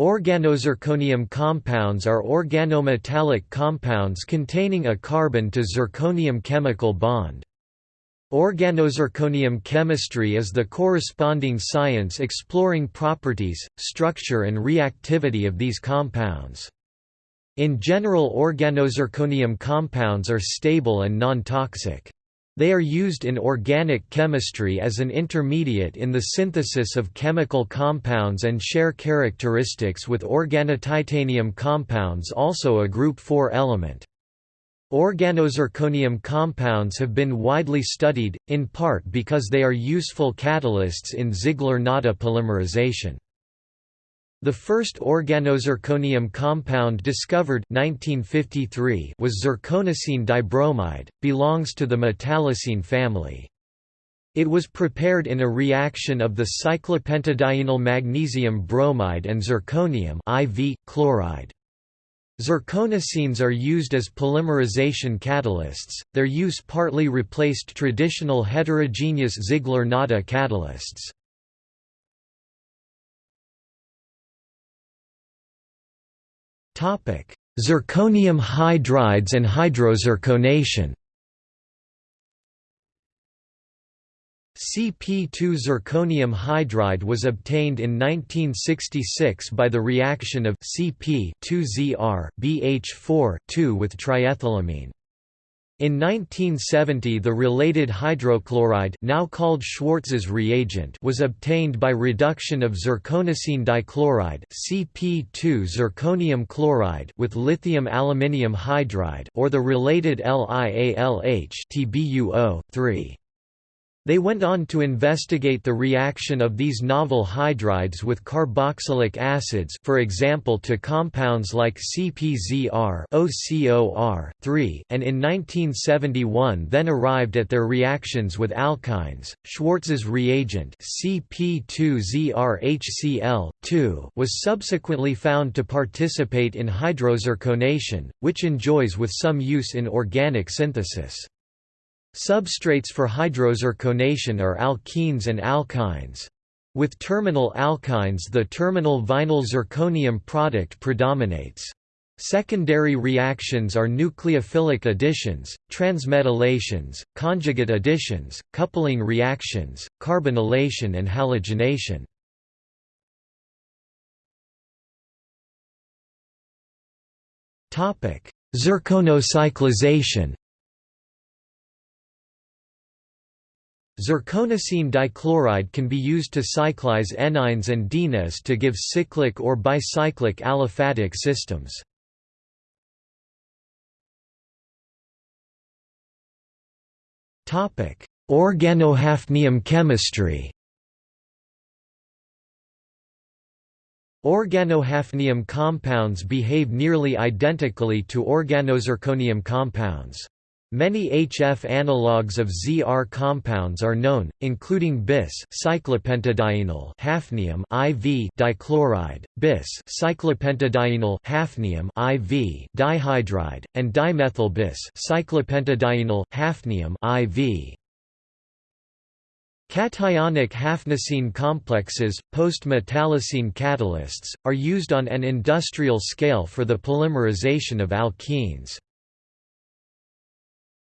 Organozirconium compounds are organometallic compounds containing a carbon to zirconium chemical bond. Organozirconium chemistry is the corresponding science exploring properties, structure and reactivity of these compounds. In general organozirconium compounds are stable and non-toxic. They are used in organic chemistry as an intermediate in the synthesis of chemical compounds and share characteristics with organotitanium compounds also a group 4 element. Organozirconium compounds have been widely studied, in part because they are useful catalysts in Ziegler-Natta polymerization. The first organozirconium compound discovered 1953 was zirconocene dibromide, belongs to the metallocene family. It was prepared in a reaction of the cyclopentadienyl magnesium bromide and zirconium IV, chloride. Zirconocenes are used as polymerization catalysts, their use partly replaced traditional heterogeneous Ziegler-Natta catalysts. Zirconium hydrides and hydrozirconation CP2 zirconium hydride was obtained in 1966 by the reaction of Cp2Zr BH4 with triethylamine. In 1970 the related hydrochloride now called Schwartz's reagent was obtained by reduction of zirconocene dichloride Cp2 zirconium chloride with lithium aluminium hydride or the related LiAlH TbUO 3 they went on to investigate the reaction of these novel hydrides with carboxylic acids for example to compounds like CpZr OCOR, 3 and in 1971 then arrived at their reactions with alkynes. Schwartz's reagent Cp2ZrHCl, 2 was subsequently found to participate in hydrozirconation, which enjoys with some use in organic synthesis. Substrates for hydrozirconation are alkenes and alkynes. With terminal alkynes the terminal vinyl zirconium product predominates. Secondary reactions are nucleophilic additions, transmetallations, conjugate additions, coupling reactions, carbonylation and halogenation. Zirconocyclization Zirconocene dichloride can be used to cyclize enynes and dienes to give cyclic or bicyclic aliphatic systems. Organohafnium chemistry Organohafnium compounds behave nearly identically to organozirconium compounds. Many HF analogues of ZR compounds are known, including bis cyclopentadienyl hafnium IV dichloride, bis cyclopentadienyl hafnium IV dihydride, and dimethyl bis cyclopentadienyl hafnium IV. Cationic hafnicene complexes, post-metallocene catalysts, are used on an industrial scale for the polymerization of alkenes.